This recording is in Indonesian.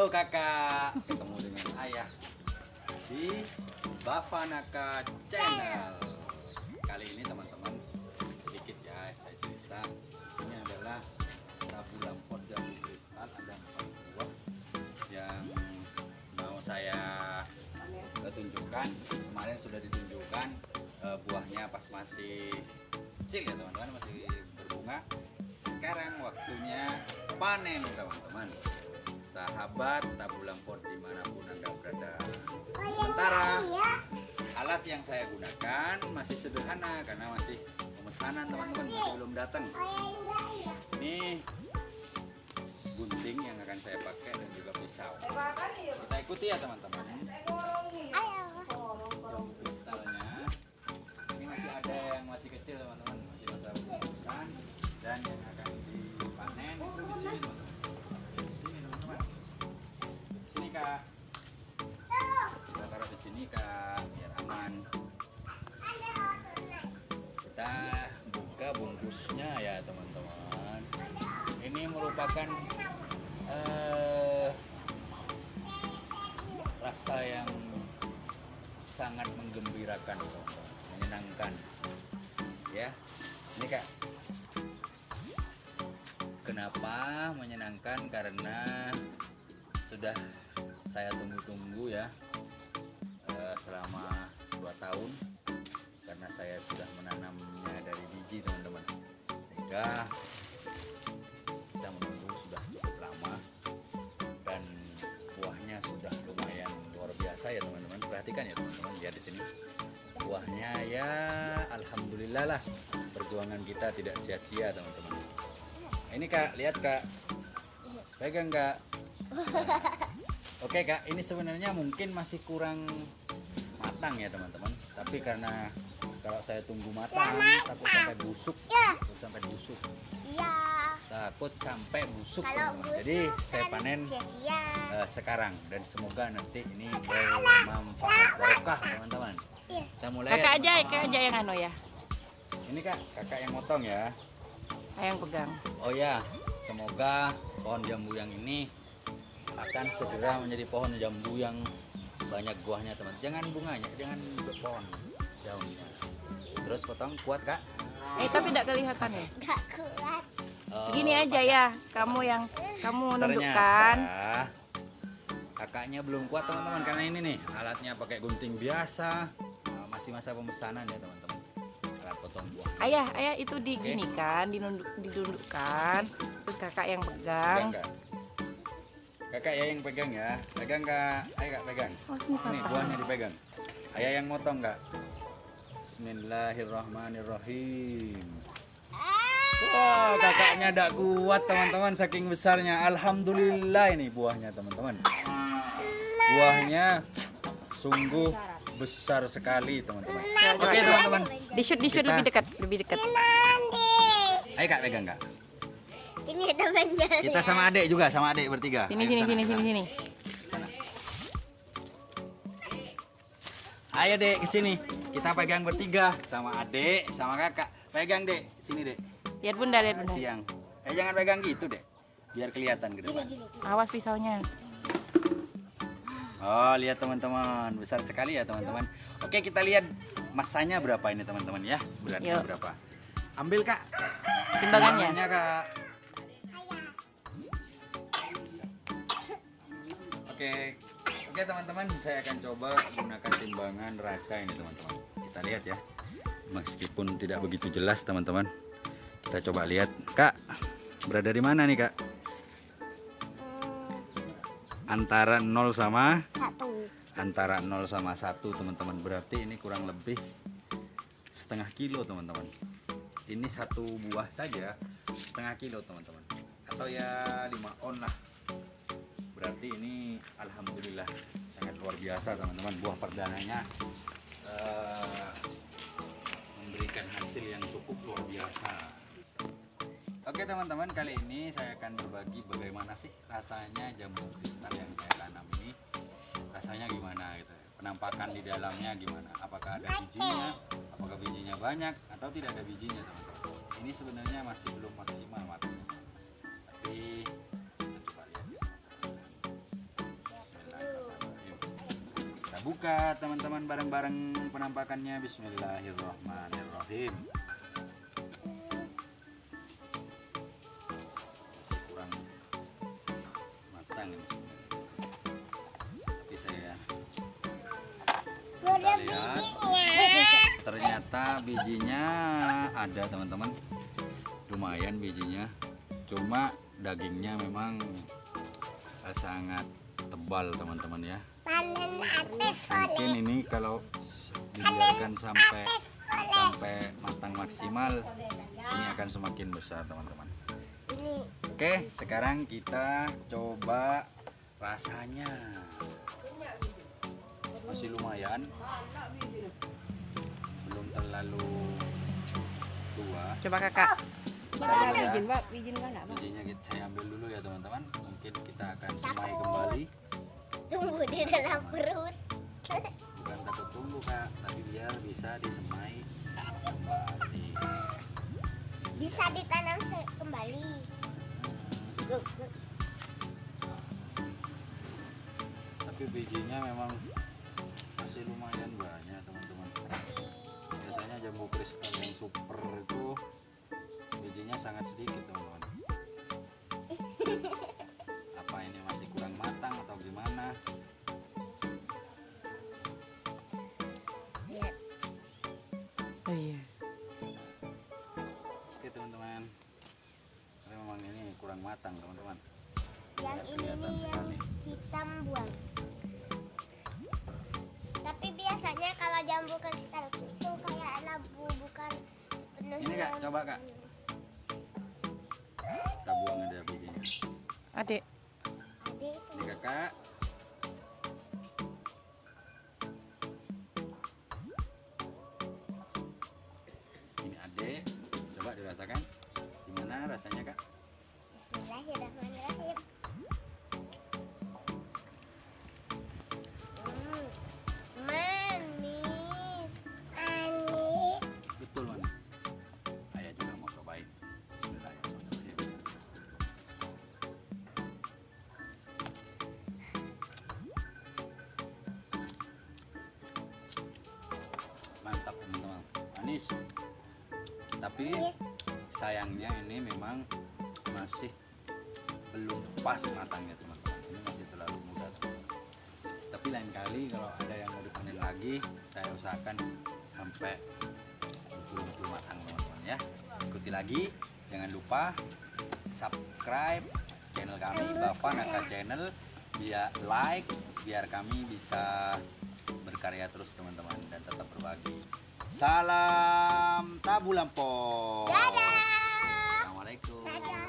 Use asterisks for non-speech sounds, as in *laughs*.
Halo kakak, ketemu dengan ayah di Bavanaka Channel. Kali ini teman-teman sedikit ya saya cerita. Ini adalah tabu lampot jambu kristal ada empat buah yang mau saya tunjukkan. Kemarin sudah ditunjukkan eh, buahnya pas masih kecil ya teman-teman masih berbunga. Sekarang waktunya panen teman-teman sahabat tabu di mana pun anda berada. Sementara alat yang saya gunakan masih sederhana karena masih pemesanan teman-teman masih belum datang. Ini gunting yang akan saya pakai dan juga pisau. Kita ikuti ya teman-teman. Ini masih ada yang masih kecil teman-teman buka bungkusnya ya teman-teman. Ini merupakan eh, rasa yang sangat menggembirakan menyenangkan. Ya ini kak. Kenapa menyenangkan? Karena sudah saya tunggu-tunggu ya eh, selama dua tahun karena saya sudah menanamnya dari biji teman-teman. Sehingga kita menunggu sudah cukup lama dan buahnya sudah lumayan luar biasa ya teman-teman. Perhatikan ya teman-teman lihat di sini. Buahnya ya alhamdulillah lah. Perjuangan kita tidak sia-sia teman-teman. Ini kak lihat kak. Pegang kak. *laughs* Oke kak, ini sebenarnya mungkin masih kurang matang ya teman-teman. Tapi karena kalau saya tunggu matang, takut sampai busuk, takut sampai busuk, Iya. takut sampai busuk. Kalau teman-teman. busuk Jadi saya kan panen sia-sia. eh, sekarang dan semoga nanti ini bermanfaat barokah teman-teman. Iya. Kita mulai. Kakak ya, aja, teman-teman. kakak aja yang anu ya, Ini kak, kakak yang motong ya. yang pegang. Oh ya, semoga pohon jambu yang ini akan segera menjadi pohon jambu yang banyak buahnya teman. Jangan bunganya, jangan pohon daunnya. Terus potong kuat kak. Eh tapi tidak kelihatan ya. Gak kuat. Oh, Gini aja pas- ya, kamu yang kamu nundukkan. Ternyata kakaknya belum kuat teman-teman karena ini nih alatnya pakai gunting biasa. Nah, masih masa pemesanan ya teman-teman. Alat potong buah. Ayah, ayah itu diginikan, dinunduk, didundukkan. Terus kakak yang pegang. Pegang, Kak. Kakak ya yang pegang ya. Pegang kak. Ayo kak pegang. Oh, Ini buahnya dipegang. Ayah yang motong kak. Bismillahirrahmanirrahim. Wah kakaknya tidak kuat teman-teman saking besarnya. Alhamdulillah ini buahnya teman-teman. Buahnya sungguh besar sekali teman-teman. Oke teman-teman. Di shoot, di shoot Kita- lebih dekat, lebih dekat. Ayo kak pegang kak. Ini temannya. Kita sama adik juga sama adik bertiga. Sini, Ayo sini, sana, sini, sana. sini, sini. Ayo dek ke sini. Kita pegang bertiga sama adik, sama kakak. Pegang dek, sini dek. Lihat bunda, lihat bunda. Siang. Eh jangan pegang gitu dek. Biar kelihatan ke depan. Awas pisaunya. Oh lihat teman-teman, besar sekali ya teman-teman. Oke kita lihat masanya berapa ini teman-teman ya. Beratnya Yuk. berapa? Ambil kak. Timbangannya. Timbangannya, kak. Oke, oke teman-teman, saya akan coba gunakan timbangan raca ini teman-teman. Kita lihat ya, meskipun tidak begitu jelas teman-teman. Kita coba lihat, kak, berada di mana nih kak? Antara 0 sama Satu. antara 0 sama 1 teman-teman. Berarti ini kurang lebih setengah kilo teman-teman. Ini satu buah saja setengah kilo teman-teman. Atau ya 5 on lah. Berarti ini alhamdulillah sangat luar biasa teman-teman. Buah perdananya eh, memberikan hasil yang cukup luar biasa. Oke teman-teman, kali ini saya akan berbagi bagaimana sih rasanya jambu kristal yang saya tanam ini. Rasanya gimana? penampakan di dalamnya gimana apakah ada bijinya apakah bijinya banyak atau tidak ada bijinya teman-teman ini sebenarnya masih belum maksimal matangnya kita buka teman-teman bareng-bareng penampakannya. Bismillahirrahmanirrahim. Masih kurang matang ini tapi saya Udah lihat. ternyata bijinya ada teman-teman. Lumayan bijinya. Cuma dagingnya memang eh, sangat tebal teman-teman ya mungkin ini kalau dibiarkan sampai sampai matang maksimal ini akan semakin besar teman-teman. Ini. Oke sekarang kita coba rasanya. Masih lumayan. Belum terlalu tua. Coba kakak. Ya. Izin, Pak. Izin kan enggak, Pak? bijinya kita saya ambil dulu ya teman-teman. Mungkin kita akan semai kembali tunggu di dalam perut. bukan takut tunggu kak tapi biar bisa disemai kembali Bisa ditanam kembali. Guk. tapi bijinya memang masih lumayan banyak teman-teman biasanya jambu kristal yang super itu bijinya sangat sedikit teman-teman Oh iya. oke teman-teman tapi memang ini kurang matang teman-teman Yang ini nih yang sekali. hitam buang. Tapi biasanya kalau jambu kristal itu kayak labu bukan sepenuhnya. Ini, Kak, coba, Kak. kita buang ada bijinya Adik. Ada itu. ini kakak gimana rasanya kak Bismillahirrahmanirrahim. Hmm, Manis. Manis. betul manis ayah juga mau cobain Bismillahirrahmanirrahim mantap teman-teman manis tapi sayangnya ini memang masih belum pas matangnya teman-teman. Ini masih terlalu muda teman-teman. Tapi lain kali kalau ada yang mau dipanen lagi saya usahakan sampai betul-betul matang teman-teman ya. Ikuti lagi. Jangan lupa subscribe channel kami Bapak Naka Channel. Biar like biar kami bisa berkarya terus teman-teman dan tetap berbagi salam tabu lampau Dadah. assalamualaikum Dadah.